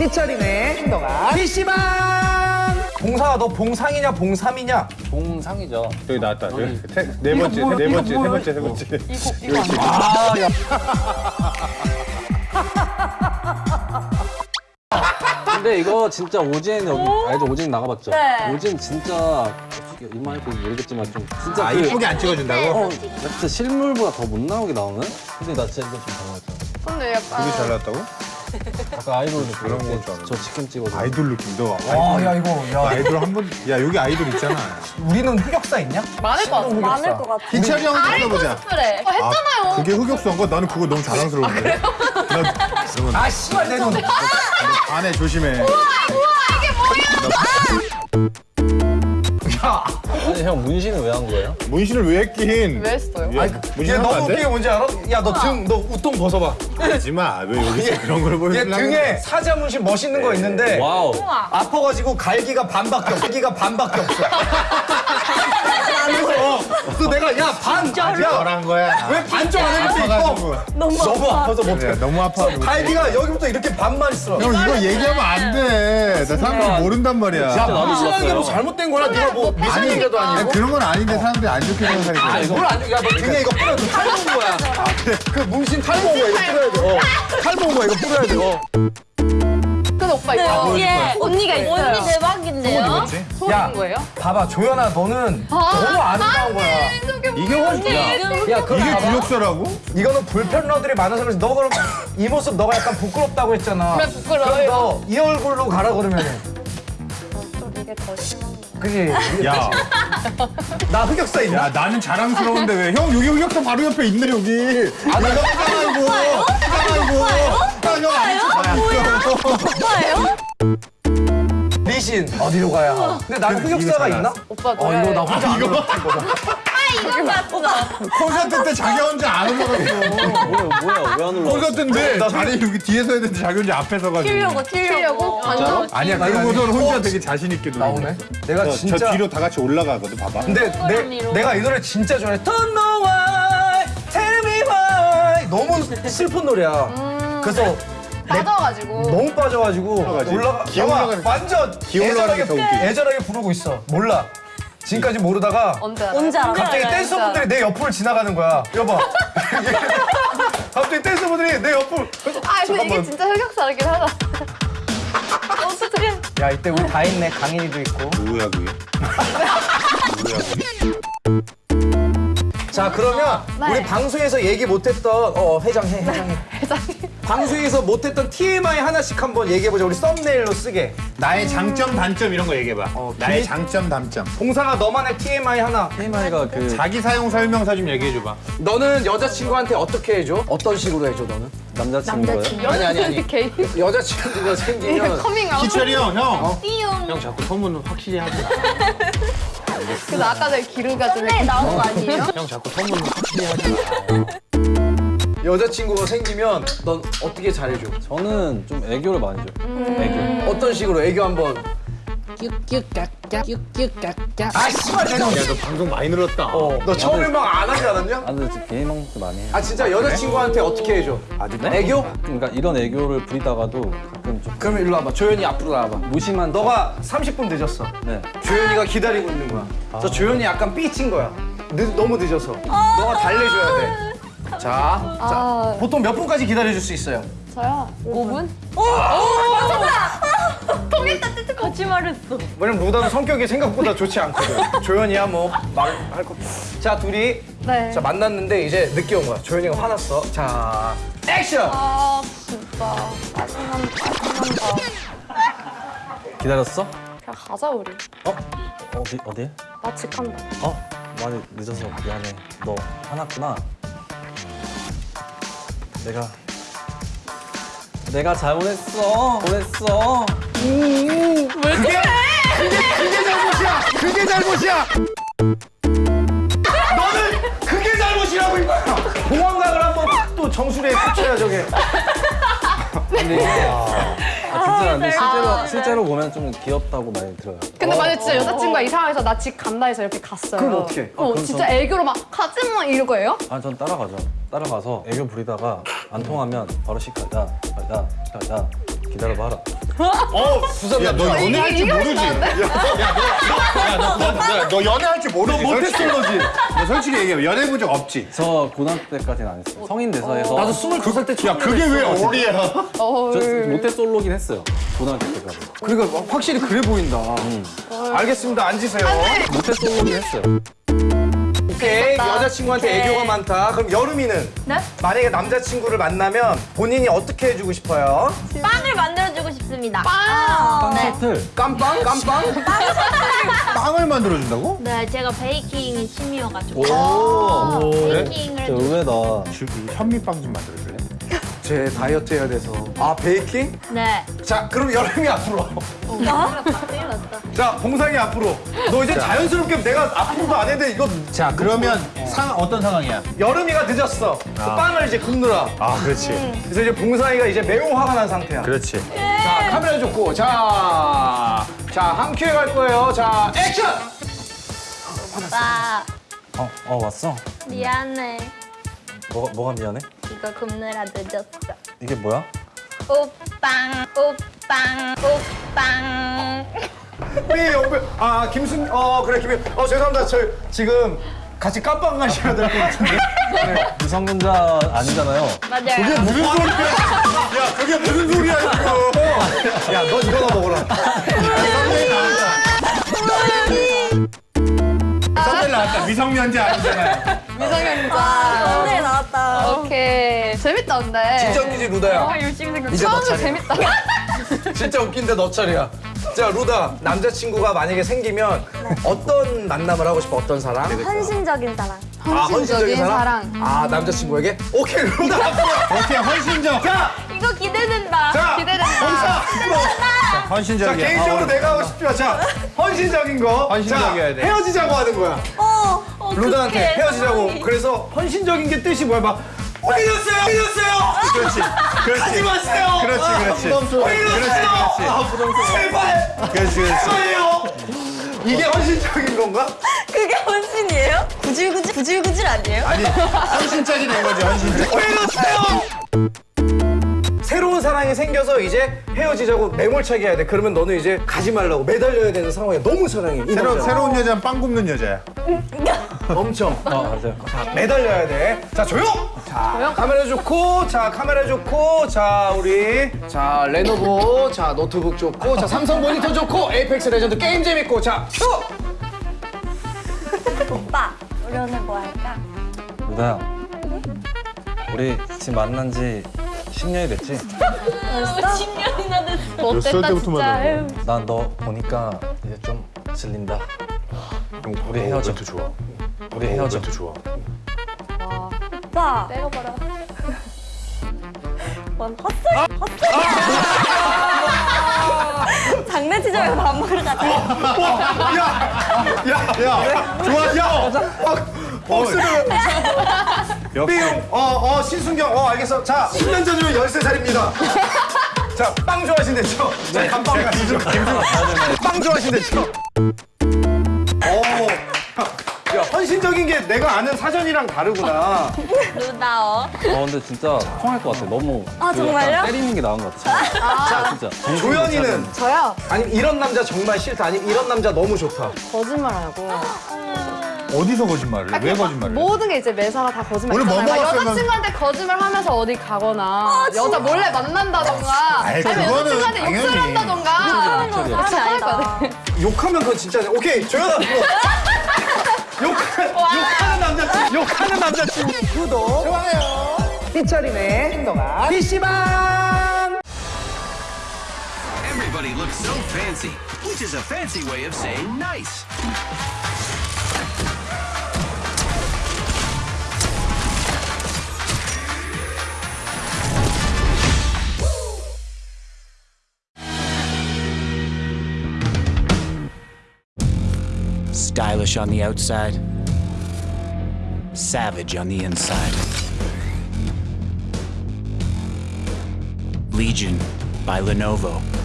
삐처리네 행동아 PC방 봉사가 너 봉상이냐 봉삼이냐 봉상이죠. 여기 나왔다. 저기 세- 네 번째, 뭐야, 네 번째, 세 뭐야? 번째, 세 번째. 이거 이거? 아야 근데 이거 진짜 오진 여기 알죠? 오진 나가봤죠? 네. 오진 진짜 보면 모르겠지만 좀 진짜 아, 그 이쁘게 안 찍어준다고? 어, 나 진짜 실물보다 더 못 나오게 나오는? 근데 나 진짜 좀 당황했잖아. 근데 약간 되게 잘 나왔다고? 아까 아이돌도 그런 그럴 건줄 때 알았네. 저 치킨 찍어서 아이돌 느낌도. 와 야 이거 야 아이돌 한 번, 야, 여기 아이돌 있잖아. 우리는 흑역사 있냐? 많을 것 같아. 많을 것 같아. 희철이 형 찾아보자. 그래. 어, 했잖아요. 그게 흑역사인 거? 나는 그거 너무 자랑스러운데. 나 그러면 아 씨발 내 눈 안에 조심해. 아니 형 문신은 왜 한 거예요? 문신을 왜 했긴? 왜 했어요? 야, 얘 문신하면 너무 안 웃긴 게 돼? 뭔지 알아? 야 너 등 너 웃통 벗어봐 하지 마. 왜 여기서 그런 걸얘 보여주려고? 등에 사자 문신 멋있는 거 있는데 와우. 아파가지고 갈기가 반밖에 없어 갈기가 반밖에 없어 그래서 그 내가 야 반 야, 한 거야. 왜 반쪽 안 해줄 수 아파가지고. 있고 너무 아파서 못해 야, 너무 아파. 갈기가 여기부터 이렇게 반만 있어 형 이거 얘기하면 안 돼. 나 사람들이 모른단 말이야. 야 무시하는 게뭐 몰랐어요. 잘못된 거야 네가 뭐 미성년자도 아니, 아니고 그런 건 아닌데 사람들이 안 좋게 생각하니까. 아니 뭘 안, 야너 등에 이거 뿌려 너 탈모인 거야 그 문신 탈모인 거야 이거 뿌려야 돼 어. 탈모인 거야 이거 뿌려야 돼 어. 근데 오빠 이거 예, 언니가 있어요. 언니 대박인데요? 소원인 거예요? 봐봐 조연아 너는 너무 아름다운 거야 이게 훨씬 야 그럼 이게 봐봐. 구역사라고? 이거는 불편러들이 많아서 너 그럼 이 모습 너가 약간 부끄럽다고 했잖아 그래, 부끄러워요. 그럼 너 이 얼굴로 가라 그러면은 이게 더 심한 그지 야, 나 흑역사 있냐? 야 나는 자랑스러운데 왜? 형 여기 흑역사 바로 옆에 있네 여기. 아 내가 흑역사고. 흑역사고. 형안 오빠예요? 리신 어디로 가야 하? 근데 나는 흑역사가 있나? 오빠 어 이거 나 혼자 안 이거 들었던 거다 이거 맞다. 콘서트 때 자기 혼자 안 올라갔어. 뭐야 뭐야 왜안 올라? 콘서트 인데 자리 여기 뒤에서 해야 되는데 자기 혼자 앞에 서 가지고. 튀려고, 튀려고? 완전? 아니야 아니, 그러고서는 아니. 혼자 어, 되게 자신 있게 노래. 나오네 내가 저, 진짜 저 뒤로 다 같이 올라가거든 봐봐. 근데 내, 내가 이 노래 진짜 좋아해 Don't know why Tell me why 너무 슬픈 노래야 그래서 빠져가지고. 너무 빠져가지고 올라가지. 올라가 올라가는- 완전 게더 애절하게. 애절하게 부르고 있어 몰라 지금까지 모르다가 언제? 언제 알아? 갑자기 댄서분들이 내 옆을 지나가는 거야 여봐 갑자기 댄서분들이 내 옆을 아, 근데 이게. 진짜 흑역사긴 하다. 어떡해. 야 이때 우리 다 있네 강인이도 있고 누구야 그게? 누구야 그게? 자 그러면 네. 우리 방송에서 얘기 못했던 어 회장해 회장해 방송에서 못했던 TMI 하나씩 한번 얘기해보자 우리 썸네일로 쓰게 나의 장점 단점 이런 거 얘기해봐. 어, 나의 비- 장점 단점. 봉사가 너만의 TMI 하나 TMI가 그 자기 사용 설명서 좀 얘기해줘봐. 너는 여자친구한테 어떻게 해줘? 어떤 식으로 해줘 너는? 남자친구예요? 아니 아니 아니 개인. 여자친구가 생기면 커밍아웃. 희철이 형, 형. 띠용. 형 자꾸 소문 확실히 하지 마. 그래서 아까 전에 기루가 좀 네, 나온 거 아니에요? 형 자꾸 소문 확실히 하지 마. 여자친구가 생기면 넌 어떻게 잘해줘? 저는 좀 애교를 많이 줘요. 애교. 어떤 식으로 애교 한번 아 씨발 내가 야, 너 방송 많이 늘었다. 어, 너 처음에 막 안 하지 않았냐? 아 근데 진짜 개인 방송 많이 해요. 아 진짜 여자친구한테 어떻게 해줘? 애교? 그러니까 이런 애교를 부리다가도 가끔 좀 그러면 일로 와봐 조연이 앞으로 나와봐 무심한 너가 30분 늦었어 네. 조연이가 기다리고 있는 거야. 저 조연이 약간 삐친 거야. 늦, 너무 늦어서. 너가 달래줘야 돼. 자, 자, 아, 보통 몇 분까지 기다려줄 수 있어요? 저요? 5분? 거짓말했어. 왜냐면 루다는 성격이 생각보다 좋지 않거든. 조연이야 뭐 말할 거. 자, 둘이 네. 자 만났는데 이제 늦게 온 거야. 조연이가 화났어. 자, 액션. 아, 진짜. 짜증난다, 짜증난다. 기다렸어? 그냥 가자, 우리. 어? 어디 어디? 나 직한다. 어? 많이 늦어서 미안해. 너 화났구나. 내가 내가 잘못했어. 잘못했어. 그게 그게 잘못이야. 그게 잘못이야. 너는 그게 잘못이라고 이거야. 공황각을 한번 또 정수리에 붙여야 저게. 아진 짜 근데 실제로 아, 네. 실제로 보면 좀 귀엽다고 많이 들어요. 근데 만약 진짜 여자친구가 이상해서 나 집 간다 해서 이렇게 갔어요. 그럼 어떡해? 어, 그럼 진짜 전- 애교로 막 가지 마 이럴 거예요? 아전 따라가죠. 따라가서 애교 부리다가 안 통하면 바로 시켜. 야, 야, 야, 야. 기다려봐라. 어, 야, 너 연애할 줄 모르지? 야, 너, 너, 너, 너 연애할 줄 모르지? 모태솔로지. 너 솔직히 얘기해. 연애해 본 적 없지? 저 고등학교 때까지는 안 했어요. 성인 돼서 해서. 나도 22살 때 처음 야, 그게 왜 어리야? 어, 저 모태솔로긴 했어요. 고등학교 때까지. 그러니까 확실히 그래 보인다. 알겠습니다. 앉으세요. 모태솔로긴 했어요. 오케이 여자친구한테 애교가 많다. 그럼 여름이는 네? 만약에 남자친구를 만나면 본인이 어떻게 해주고 싶어요? 빵을 만들어주고 싶습니다. 빵. 네. 셔틀. 깜빵 깜빵? 빵을 만들어준다고? 네, 제가 베이킹이 취미여가지고 오. 베이킹을 진짜 의외다. 저 현미빵 좀 만들어줄래? 제 다이어트 해야 돼서. 아 베이킹? 네. 자 그럼 여름이 앞으로. 나? 큰일 났다. 자 봉상이 앞으로. 너 이제 자 연스럽게 내가 앞으로도 안 했는데 이거 자, 그러면 상 어떤 상황이야? 여름이가 늦었어. 그 빵을 이제 굽느라. 아, 그렇지. 그래서 이제 봉상이가 이제 매우 화가 난 상태야. 그렇지. 자 카메라 좋고 자. 자, 한 큐에 갈 거예요. 자, 액션! 오빠 어, 어 왔어? 미안해. 뭐가 뭐가 미안해? 이거 굽느라 늦었어. 이게 뭐야? 오빵 오빵 오빵. 우리 옆에, 아, 김순, 어, 그래, 김, 어, 죄송합니다. 저 지금 같이 깜빵 가셔야 될 것 같은데. 유성문자 아니잖아요. 맞아요. 무슨 소리야? 야, 그게 무슨 소리야, 이거? 야, 너 이거나 먹어라. 미성년자 아니잖아요. 미성년자. 오케이. 재밌다, 근데. 진짜 웃기지, 루다야. 열심히 생각. 이제 너 처음에 차례야. 재밌다. 진짜 웃긴데 너 차례야. 자, 루다. 남자친구가 만약에 생기면 어떤 만남을 하고 싶어? 어떤 사람? 헌신적인 사랑. 아, 헌신적인 사람? 사랑. 아, 남자친구에게? 오케이, 루다. 앞으로. 오케이, 헌신적. 자, 이거 기대된다. 자, 기대된다. 봉사. 자, 헌신적이야. 개인적으로 어, 내가 하고 싶지만, 자, 헌신적인 거. 헌신적이어야 자, 돼. 헤어지자고 하는 거야. 어. 어 루다한테 헤어지자고. 그래서 헌신적인 게 뜻이 뭐야? 막, 왜 이러세요? 그렇지. 그렇지. 하지 마세요. 그렇지, 이러세요? 그렇지, 아, 부담스러워. 제발. 그렇지, 그렇지. 제발요. 이게 헌신적인 건가? 그게 헌신이에요? 구질구질 구질구질 아니에요? 아니, 헌신짝이 된 거지. 왜 이러세요? 새로운 사랑이 생겨서 이제 헤어지자고 매몰차게 해야 돼. 그러면 너는 이제 가지 말라고 매달려야 되는 상황이야. 너무 사랑해. 이 새로, 남자. 새로운 여자는 빵 굽는 여자야. 엄청. 어 맞아요. 자, 매달려야 돼. 자, 조용! 자, 카메라 좋고, 자, 카메라 좋고, 자, 우리. 자, 레노버, 자, 노트북 좋고, 자, 삼성 모니터 좋고, 에이펙스 레전드 게임 재밌고, 자, 큐! 오빠 우리 오늘 뭐 할까? 루다야. 우리 지금 만난 지 10년이 됐지? 벌써? 10년이나 됐어. 못됐다, 진짜. 아유. 난너 보니까 이제 좀 질린다. 우리 헤어져. 좋아. 우리 헤어져. 좋아. 오빠. 때려봐라. 뭔 헛소리 헛소리. 장난치지 말고 밥 먹으러 가자. 야, 야, 좋아, 야. 박수를. 삐용. 어, 어, 신순경. 어, 알겠어. 자, 10년 전이면 13살입니다. 자, 빵 좋아하신댔죠? 자, 감빵 가시죠. 빵 좋아하신댔죠? 오. 야, 헌신적인 게 내가 아는 사전이랑 다르구나. 루다어. 어 근데 진짜 통할 것 같아. 너무 아, 그 정말요? 약간 때리는 게 나은 것 같아. 아, 진짜. 조연이는 저요? 아니면 이런 남자 정말 싫다. 아니면 이런 남자 너무 좋다. 거짓말하고. 어디서 거짓말을 해? 왜 거짓말을 해? 모든 게 이제 매사가 다 거짓말. 오늘 뭐 있잖아요. 여자친구한테 거짓말 하면서 어디 가거나 여자 몰래 만난다던가 아이, 아니면 그거는 여자친구한테 당연히. 욕설 한다던가 차려. 그렇게 할 아니다. 욕하면 그건 진짜 오케이 조연아. 욕 욕하는 남자친구 욕하는 남자친구 구독 좋아요. 삐처리네 행동아 PC방. Everybody looks so fancy, which is a fancy way of saying nice. Stylish on the outside, savage on the inside. Legion by Lenovo.